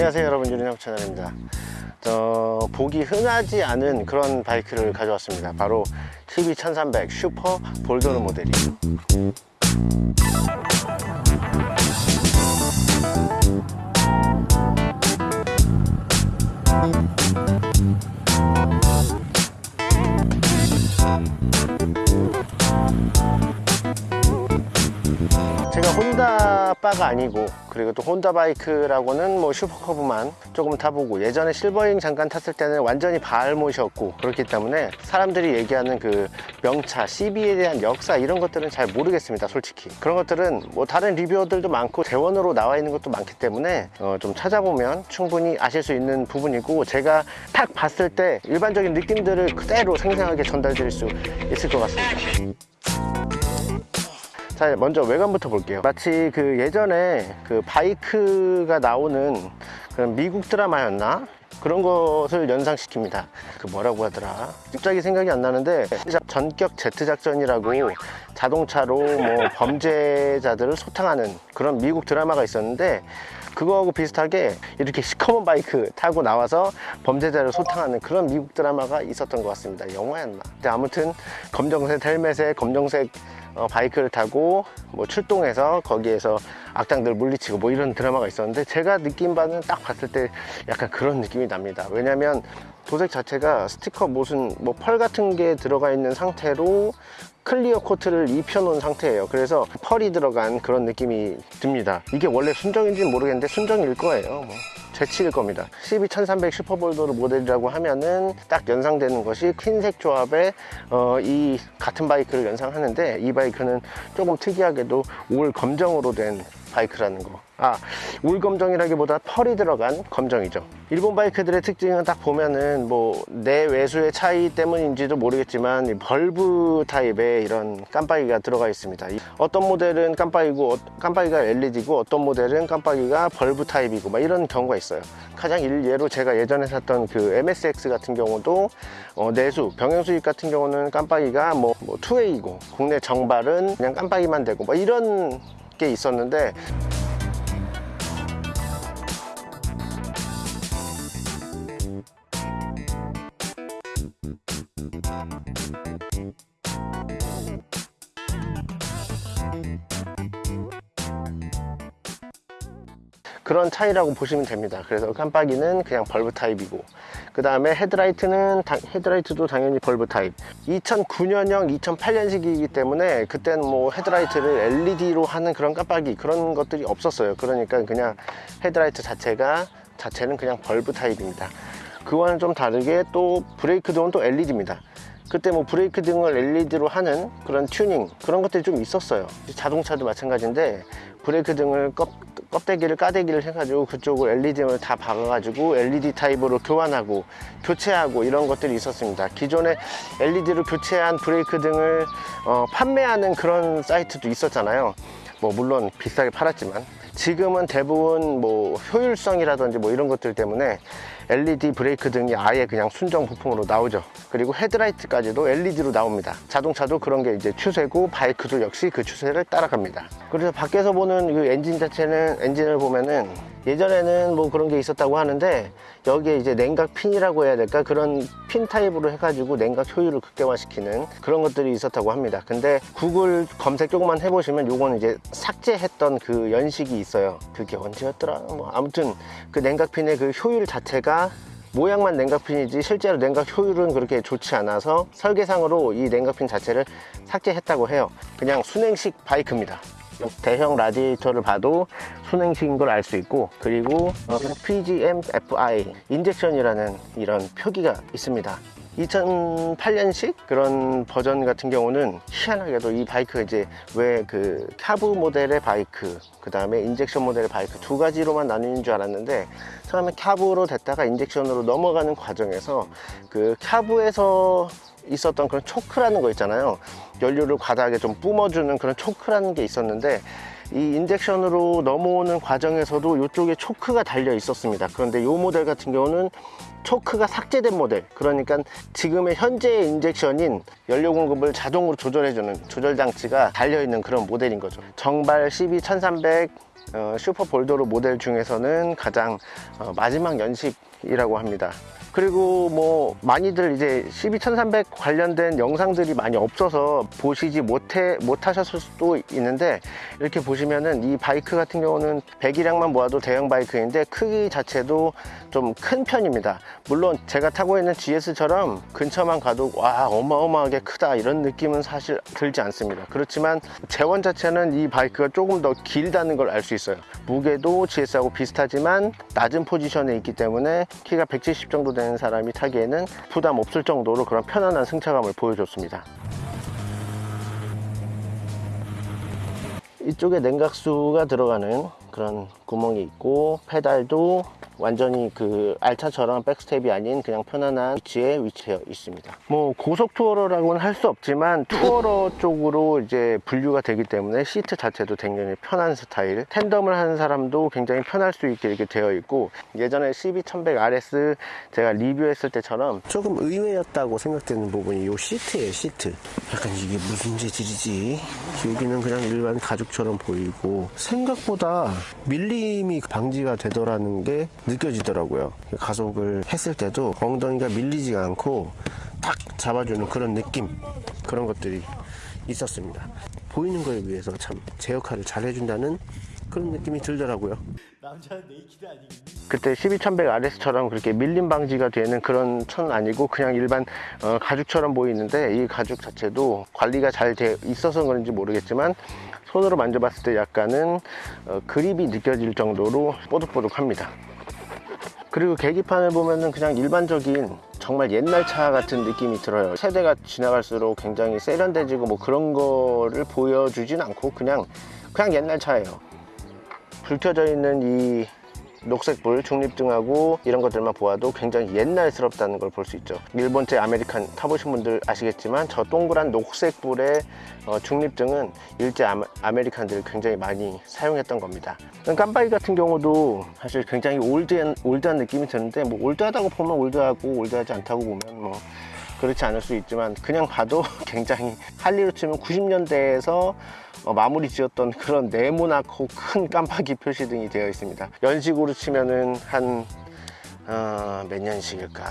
안녕하세요 여러분. 유리나무 채널입니다. 어, 보기 흔하지 않은 그런 바이크를 가져왔습니다. 바로 CB1300 슈퍼 볼더르 모델이에요. 제가 혼다 바가 아니고 그리고 또 혼다 바이크라고는 뭐 슈퍼커브만 조금 타보고 예전에 실버잉 잠깐 탔을 때는 완전히 발못이었고 그렇기 때문에 사람들이 얘기하는 그 명차 CB에 대한 역사 이런 것들은 잘 모르겠습니다 솔직히. 그런 것들은 뭐 다른 리뷰어들도 많고 대원으로 나와 있는 것도 많기 때문에 어, 좀 찾아보면 충분히 아실 수 있는 부분이고 제가 딱 봤을 때 일반적인 느낌들을 그대로 생생하게 전달 드릴 수 있을 것 같습니다 자 먼저 외관부터 볼게요. 마치 그 예전에 그 바이크가 나오는 그런 미국 드라마였나? 그런 것을 연상시킵니다. 그 뭐라고 하더라? 갑자기 생각이 안 나는데 전격 제트 작전이라고 자동차로 뭐 범죄자들을 소탕하는 그런 미국 드라마가 있었는데 그거하고 비슷하게 이렇게 시커먼 바이크 타고 나와서 범죄자를 소탕하는 그런 미국 드라마가 있었던 것 같습니다. 영화였나? 아무튼 검정색 헬멧에 검정색 어, 바이크를 타고 뭐 출동해서 거기에서 악당들 물리치고 뭐 이런 드라마가 있었는데 제가 느낀 바는 딱 봤을 때 약간 그런 느낌이 납니다. 왜냐면 도색 자체가 스티커 무슨 뭐 pearl 같은 게 들어가 있는 상태로 clear coat를 입혀 놓은 상태예요 그래서 pearl이 들어간 그런 느낌이 듭니다 이게 원래 순정인지는 모르겠는데 순정일 거예요 뭐. 제치일 겁니다 CB1300 Super Bol d'Or 모델이라고 하면은 딱 연상되는 것이 흰색 조합의 어, 이 같은 바이크를 연상하는데 이 바이크는 조금 특이하게도 all 검정으로 된 바이크라는 거. 아, all 검정이라기보다 펄이 들어간 검정이죠. 일본 바이크들의 특징은 딱 보면은 뭐 내외수의 차이 때문인지도 모르겠지만 bulb 타입의 이런 깜빡이가 들어가 있습니다. 어떤 모델은 깜빡이고 깜빡이가 LED고 어떤 모델은 깜빡이가 bulb 타입이고 막 이런 경우가 있어요. 가장 일예로 제가 예전에 샀던 그 MSX 같은 경우도 어, 내수 병행 수익 같은 경우는 깜빡이가 뭐, 뭐 2A이고 국내 정발은 그냥 깜빡이만 되고 뭐 이런 게 있었는데 그런 차이라고 보시면 됩니다. 그래서 깜빡이는 그냥 bulb 타입이고. 그 다음에 헤드라이트는 다, 헤드라이트도 당연히 bulb 타입. 2009년형 2008년식이기 때문에 그때는 뭐 헤드라이트를 LED로 하는 그런 깜빡이 그런 것들이 없었어요. 그러니까 그냥 헤드라이트 자체가 자체는 그냥 bulb 타입입니다. 그와는 좀 다르게 또 브레이크 등은 또 LED입니다. 그때 뭐 브레이크 등을 LED로 하는 그런 튜닝 그런 것들이 좀 있었어요. 자동차도 마찬가지인데 브레이크 등을 껍, 껍데기를 까대기를 해가지고 그쪽을 LED를 다 박아가지고 LED 타입으로 교환하고 교체하고 이런 것들이 있었습니다. 기존에 LED로 교체한 브레이크 등을 어, 판매하는 그런 사이트도 있었잖아요. 뭐 물론 비싸게 팔았지만 지금은 대부분 뭐 효율성이라든지 뭐 이런 것들 때문에 LED 브레이크 등이 아예 그냥 순정 부품으로 나오죠. 그리고 헤드라이트까지도 LED로 나옵니다. 자동차도 그런 게 이제 추세고 바이크도 역시 그 추세를 따라갑니다. 그래서 밖에서 보는 그 엔진 자체는 엔진을 보면은 예전에는 뭐 그런 게 있었다고 하는데 여기에 이제 냉각 핀이라고 해야 될까? 그런 핀 타입으로 해가지고 냉각 효율을 극대화시키는 그런 것들이 있었다고 합니다. 근데 구글 검색 조금만 해보시면 요거는 이제 삭제했던 그 연식이 있어요. 그게 언제였더라? 뭐 아무튼 그 냉각 핀의 그 효율 자체가 모양만 냉각핀이지 실제로 냉각 효율은 그렇게 좋지 않아서 설계상으로 이 냉각핀 자체를 삭제했다고 해요. 그냥 순행식 바이크입니다 대형 라디에이터를 봐도 수냉식인 걸 알 수 있고 그리고 PGM-FI 인젝션이라는 이런 표기가 있습니다. 2008년식 그런 버전 같은 경우는 희한하게도 이 바이크 이제 왜 그 carb 모델의 바이크 그 다음에 injection 모델의 바이크 두 가지로만 나뉘는 줄 알았는데 처음에 carb로 됐다가 injection으로 넘어가는 과정에서 그 carb에서 있었던 그런 초크라는 거 있잖아요 연료를 과다하게 좀 뿜어주는 그런 초크라는 게 있었는데 이 injection으로 넘어오는 과정에서도 이쪽에 초크가 달려 있었습니다. 그런데 이 모델 같은 경우는 초크가 삭제된 모델. 그러니까 지금의 현재의 injection인 연료 공급을 자동으로 조절해주는 조절 장치가 달려있는 그런 모델인 거죠. 정발 12 1300 어, Super Bol d'Or 모델 중에서는 가장 어, 마지막 연식이라고 합니다 그리고 뭐 많이들 이제 12300 관련된 영상들이 많이 없어서 보시지 못해 못하셨을 수도 있는데 이렇게 보시면은 이 바이크 같은 경우는 배기량만 모아도 대형 바이크인데 크기 자체도 좀 큰 편입니다. 물론 제가 타고 있는 GS처럼 근처만 가도 와 어마어마하게 크다 이런 느낌은 사실 들지 않습니다. 그렇지만 재원 자체는 이 바이크가 조금 더 길다는 걸 알 수 있어요. 무게도 GS하고 비슷하지만 낮은 포지션에 있기 때문에 키가 170 정도 되는 사람이 타기에는 부담 없을 정도로 그런 편안한 승차감을 보여줬습니다. 이쪽에 냉각수가 들어가는 그런 구멍이 있고 페달도 완전히 그 알차처럼 backstep이 아닌 그냥 편안한 위치에 위치해 있습니다. 뭐 고속 tourer라고는 할 수 없지만 tourer 쪽으로 이제 분류가 되기 때문에 시트 자체도 굉장히 편한 스타일. tandem을 하는 사람도 굉장히 편할 수 있게 이렇게 되어 있고 예전에 CB1100RS 제가 리뷰했을 때처럼 조금 의외였다고 생각되는 부분이 이 시트예요 시트. 약간 이게 무슨 재질이지? 여기는 그냥 일반 가죽처럼 보이고 생각보다 밀 림이 방지가 되더라는 게 느껴지더라고요 가속을 했을 때도 엉덩이가 밀리지가 않고 딱 잡아주는 그런 느낌 그런 것들이 있었습니다 보이는 거에 비해서 참 제 역할을 잘 해준다는 그런 느낌이 들더라고요? 그때 12100RS처럼 그렇게 밀림 방지가 되는 그런 천은 아니고 그냥 일반 어, 가죽처럼 보이는데 이 가죽 자체도 관리가 잘 돼 있어서 그런지 모르겠지만 손으로 만져봤을 때 약간은 어, 그립이 느껴질 정도로 뽀득뽀득합니다. 그리고 계기판을 보면은 그냥 일반적인 정말 옛날 차 같은 느낌이 들어요. 세대가 지나갈수록 굉장히 세련돼지고 뭐 그런 거를 보여주진 않고 그냥 그냥 옛날 차예요. 불 켜져 있는 이 녹색불 중립등하고 이런 것들만 보아도 굉장히 옛날스럽다는 걸 볼 수 있죠. 일본제 아메리칸 타보신 분들 아시겠지만 저 동그란 녹색불의 어, 중립등은 일제 아메, 아메리칸들이 굉장히 많이 사용했던 겁니다. 깜빡이 같은 경우도 사실 굉장히 old한, old한 느낌이 드는데 뭐 old하다고 보면 old하고 old하지 않다고 보면 뭐 그렇지 않을 수 있지만 그냥 봐도 굉장히 Harley로 치면 90년대에서 어, 마무리 지었던 그런 네모나고 큰 깜빡이 표시등이 되어 있습니다. 연식으로 치면은 한 어, 몇 년식일까?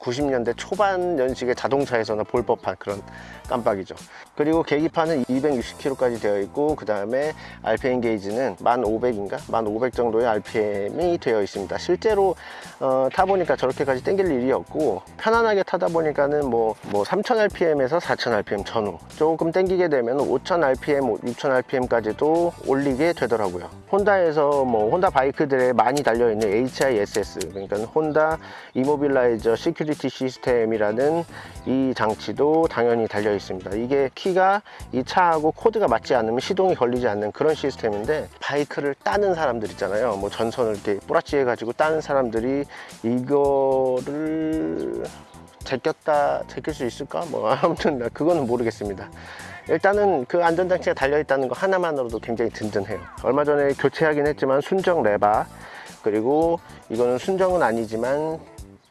90년대 초반 연식의 자동차에서나 볼 법한 그런 깜빡이죠 그리고 계기판은 260km까지 되어 있고 그 다음에 RPM 게이지는 1500인가? 1500 정도의 RPM이 되어 있습니다. 실제로 어, 타보니까 저렇게까지 땡길 일이 없고 편안하게 타다 보니까는 뭐, 뭐 3000rpm에서 4000rpm 전후 조금 땡기게 되면 5000rpm, 6000rpm까지도 올리게 되더라고요. 혼다에서 뭐 혼다 바이크들에 많이 달려있는 HISS 그러니까 혼다 immobilizer security 시스템이라는 이 장치도 당연히 달려 있습니다. 이게 키가 이 차하고 코드가 맞지 않으면 시동이 걸리지 않는 그런 시스템인데 바이크를 따는 사람들 있잖아요. 뭐 전선을 이렇게 뿌라치 해 가지고 따는 사람들이 이거를 제꼈다 제낄 수 있을까? 뭐 아무튼 나 그거는 모르겠습니다. 일단은 그 안전장치가 달려있다는 거 하나만으로도 굉장히 든든해요. 얼마 전에 교체하긴 했지만 순정 레바 그리고 이거는 순정은 아니지만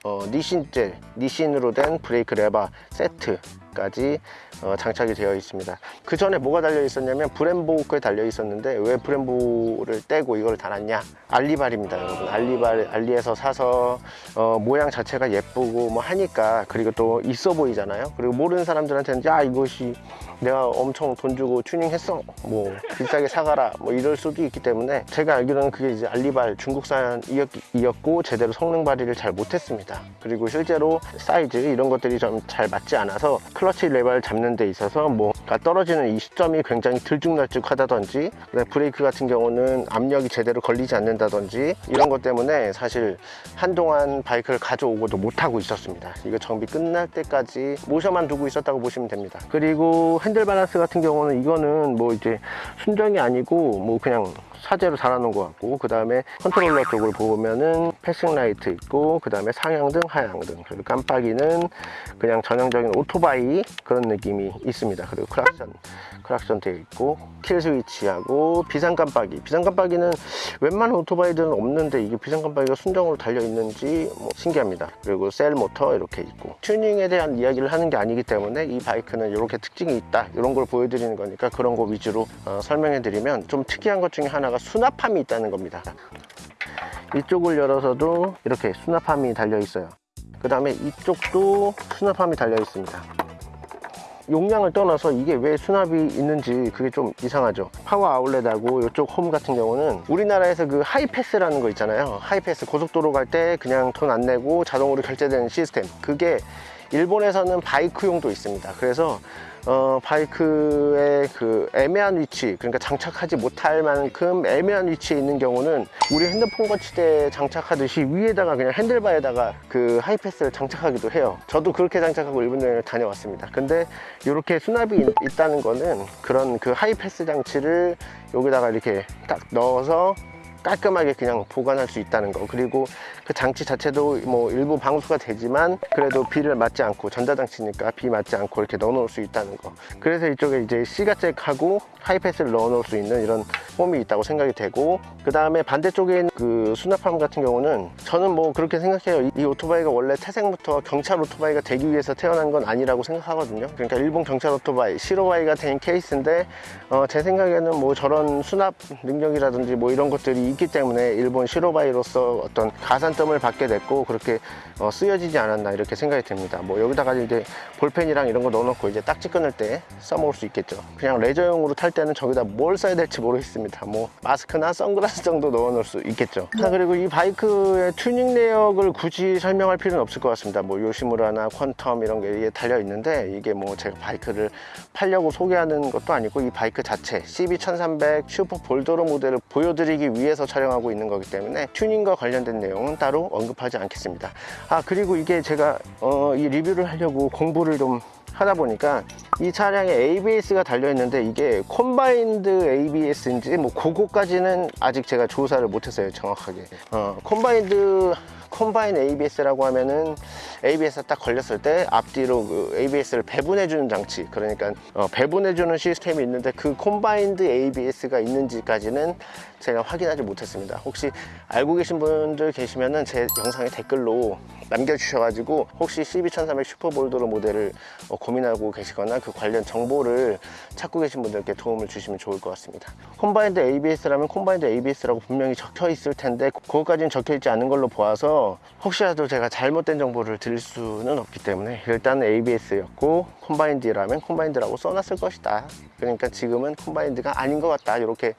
어, Nissin제, Nissin으로 된 브레이크 레바 세트 까지 어, 장착이 되어 있습니다. 그 전에 뭐가 달려 있었냐면 Brembo가 달려 있었는데 왜 Brembo를 떼고 이걸 달았냐? 알리발입니다 여러분. 알리발 알리에서 사서 어, 모양 자체가 예쁘고 뭐 하니까 그리고 또 있어 보이잖아요. 그리고 모르는 사람들한테는 야 이것이 내가 엄청 돈 주고 튜닝했어. 뭐 비싸게 사가라. 뭐 이럴 수도 있기 때문에 제가 알기로는 그게 이제 알리발 중국산이었고 제대로 성능 발휘를 잘 못했습니다. 그리고 실제로 사이즈 이런 것들이 좀 잘 맞지 않아서 클 클러치 레버를 잡는 데 있어서 뭐가 떨어지는 이 시점이 굉장히 들쭉날쭉 하다든지 그다음에 브레이크 같은 경우는 압력이 제대로 걸리지 않는다든지 이런 것 때문에 사실 한동안 바이크를 가져오고도 못하고 있었습니다. 이거 정비 끝날 때까지 모셔만 두고 있었다고 보시면 됩니다. 그리고 핸들 밸런스 같은 경우는 이거는 뭐 이제 순정이 아니고 뭐 그냥 사제로 달아놓은 것 같고 그 다음에 컨트롤러 쪽을 보면은 passing light 있고 그 다음에 상향등 하향등. 그리고 깜빡이는 그냥 전형적인 오토바이 그런 느낌이 있습니다. 그리고 크락션 크락션 되어 있고 kill 스위치하고 비상 깜빡이. 비상 깜빡이는 웬만한 오토바이들은 없는데 이게 비상 깜빡이가 순정으로 달려 있는지 뭐 신기합니다. 그리고 셀 모터 이렇게 있고. 튜닝에 대한 이야기를 하는 게 아니기 때문에 이 바이크는 이렇게 특징이 있다. 이런 걸 보여드리는 거니까 그런 거 위주로 어, 설명해 드리면 좀 특이한 것 중에 하나가 수납함이 있다는 겁니다. 이쪽을 열어서도 이렇게 수납함이 달려 있어요. 그 다음에 이쪽도 수납함이 달려 있습니다. 용량을 떠나서 이게 왜 수납이 있는지 그게 좀 이상하죠. 파워 아울렛하고 이쪽 홈 같은 경우는 우리나라에서 그 하이패스라는 거 있잖아요. 하이패스 고속도로 갈 때 그냥 돈 안 내고 자동으로 결제되는 시스템. 그게 일본에서는 바이크용도 있습니다. 그래서 어, 바이크의 그 애매한 위치 그러니까 장착하지 못할 만큼 애매한 위치에 있는 경우는 우리 핸드폰 거치대에 장착하듯이 위에다가 그냥 핸들바에다가 그 하이패스를 장착하기도 해요. 저도 그렇게 장착하고 일본 여행을 다녀왔습니다. 근데 이렇게 수납이 있, 있다는 거는 그런 그 하이패스 장치를 여기다가 이렇게 딱 넣어서 깔끔하게 그냥 보관할 수 있다는 거. 그리고 그 장치 자체도 뭐 일부 방수가 되지만 그래도 비를 맞지 않고 전자장치니까 비 맞지 않고 이렇게 넣어 놓을 수 있다는 거. 그래서 이쪽에 이제 시가잭하고 하이패스를 넣어 놓을 수 있는 이런 홈이 있다고 생각이 되고 그 다음에 반대쪽에 있는 그 수납함 같은 경우는 저는 뭐 그렇게 생각해요. 이, 이 오토바이가 원래 태생부터 경찰 오토바이가 되기 위해서 태어난 건 아니라고 생각하거든요. 그러니까 일본 경찰 오토바이 시로바이가 된 케이스인데 어, 제 생각에는 뭐 저런 수납 능력이라든지 뭐 이런 것들이 있기 때문에 일본 白バイ로서 어떤 가산점을 받게 됐고 그렇게 어, 쓰여지지 않았나 이렇게 생각이 듭니다. 뭐 여기다가 이제 볼펜이랑 이런 거 넣어놓고 이제 딱지 끊을 때 써먹을 수 있겠죠. 그냥 레저용으로 탈 때는 저기다 뭘 써야 될지 모르겠습니다. 뭐 마스크나 선글라스 정도 넣어놓을 수 있겠죠. 자 그리고 이 바이크의 튜닝 내역을 굳이 설명할 필요는 없을 것 같습니다. 뭐 요시무라나 퀀텀 이런 게 달려 있는데 이게 뭐 제가 바이크를 팔려고 소개하는 것도 아니고 이 바이크 자체 CB1300 Super Bol d'Or 모델을 보여드리기 위해서 촬영하고 있는 거기 때문에 튜닝과 관련된 내용은 따로 언급하지 않겠습니다. 아 그리고 이게 제가 어, 이 리뷰를 하려고 공부를 좀 하다 보니까 이 차량에 ABS가 달려 있는데 이게 combined ABS인지 뭐 그거까지는 아직 제가 조사를 못했어요 정확하게. 어, combined combine ABS라고 하면은 ABS가 딱 걸렸을 때 앞뒤로 그 ABS를 배분해 주는 장치. 그러니까 어, 배분해 주는 시스템이 있는데 그 combined ABS가 있는지까지는 제가 확인하지 못했습니다. 혹시 알고 계신 분들 계시면은 제 영상에 댓글로 남겨주셔가지고 혹시 CB1300 Super Bol d'Or 모델을 어, 고민하고 계시거나 그 관련 정보를 찾고 계신 분들께 도움을 주시면 좋을 것 같습니다. combined ABS라면 combined ABS라고 분명히 적혀 있을 텐데 그것까지는 적혀 있지 않은 걸로 보아서 혹시라도 제가 잘못된 정보를 드릴 수는 없기 때문에 일단 ABS였고 콤바인드라면 콤바인드라고 써놨을 것이다. 그러니까 지금은 콤바인드가 아닌 것 같다. 이렇게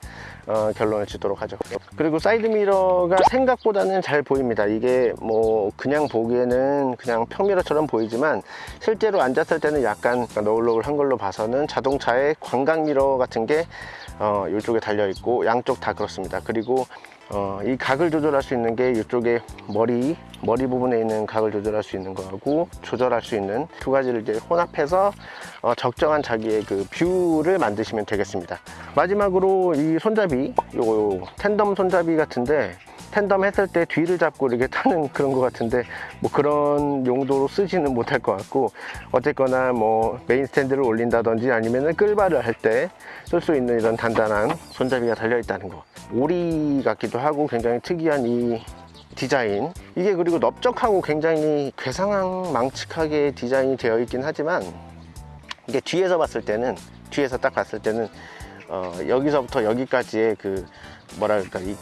어, 결론을 짓도록 하죠. 그리고 사이드미러가 생각보다는 잘 보입니다. 이게 뭐 그냥 보기에는 그냥 평미러처럼 보이지만 실제로 앉았을 때는 약간 너울너울한 걸로 봐서는 자동차의 광각미러 같은 게 어, 이쪽에 달려 있고 양쪽 다 그렇습니다. 그리고 어, 이 각을 조절할 수 있는 게 이쪽에 머리 머리 부분에 있는 각을 조절할 수 있는 거하고 조절할 수 있는 두 가지를 이제 혼합해서 어, 적정한 자기의 그 view를 만드시면 되겠습니다. 마지막으로 이 손잡이 요 tandem 손잡이 같은데 tandem 했을 때 뒤를 잡고 이렇게 타는 그런 것 같은데 뭐 그런 용도로 쓰지는 못할 것 같고 어쨌거나 뭐 main stand를 올린다든지 아니면은 끌바를 할 때 쓸 수 있는 이런 단단한 손잡이가 달려 있다는 거. 오리 같기도 하고 굉장히 특이한 이 디자인. 이게 그리고 넓적하고 굉장히 괴상망측하게 디자인이 되어 있긴 하지만 이게 뒤에서 봤을 때는 뒤에서 딱 봤을 때는 어, 여기서부터 여기까지의 그 뭐랄까 이,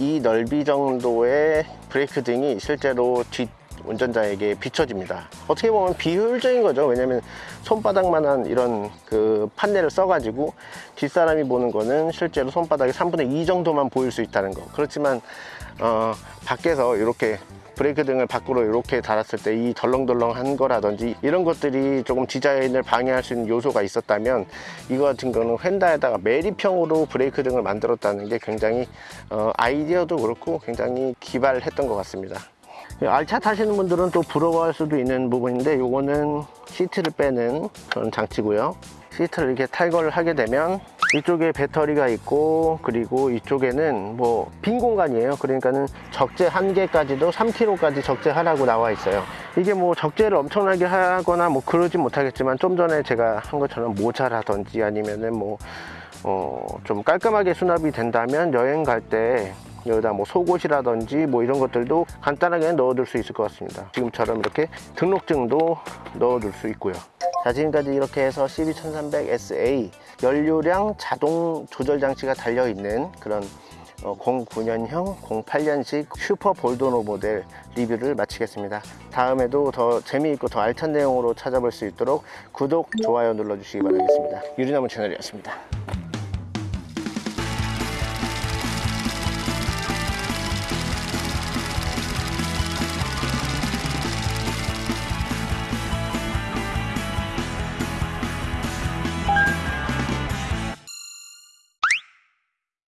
이 넓이 정도의 브레이크 등이 실제로 뒷 운전자에게 비춰집니다. 어떻게 보면 비효율적인 거죠. 왜냐면 손바닥만한 이런 그 판넬을 써가지고 뒷사람이 보는 거는 실제로 손바닥의 3분의 2 정도만 보일 수 있다는 거. 그렇지만 어, 밖에서 이렇게 브레이크 등을 밖으로 이렇게 달았을 때 이 덜렁덜렁한 거라든지 이런 것들이 조금 디자인을 방해할 수 있는 요소가 있었다면 이거 같은 거는 휀다에다가 매립형으로 브레이크 등을 만들었다는 게 굉장히 어, 아이디어도 그렇고 굉장히 기발했던 것 같습니다. 알차 타시는 분들은 또 부러워할 수도 있는 부분인데 요거는 시트를 빼는 그런 장치고요. 시트를 이렇게 탈거를 하게 되면 이쪽에 배터리가 있고 그리고 이쪽에는 뭐 빈 공간이에요. 그러니까는 적재 한 개까지도 3kg까지 적재하라고 나와 있어요. 이게 뭐 적재를 엄청나게 하거나 뭐 그러진 못하겠지만 좀 전에 제가 한 것처럼 모자라든지 아니면은 뭐 어, 좀 깔끔하게 수납이 된다면 여행 갈때 여기다 뭐 속옷이라든지 뭐 이런 것들도 간단하게 넣어둘 수 있을 것 같습니다. 지금처럼 이렇게 등록증도 넣어둘 수 있고요. 자 지금까지 이렇게 해서 CB1300SA 연료량 자동 조절 장치가 달려있는 그런 어, 09년형 08년식 슈퍼 볼도노 모델 리뷰를 마치겠습니다. 다음에도 더 재미있고 더 알찬 내용으로 찾아볼 수 있도록 구독, 좋아요 눌러주시기 바라겠습니다. 유리나무 채널이었습니다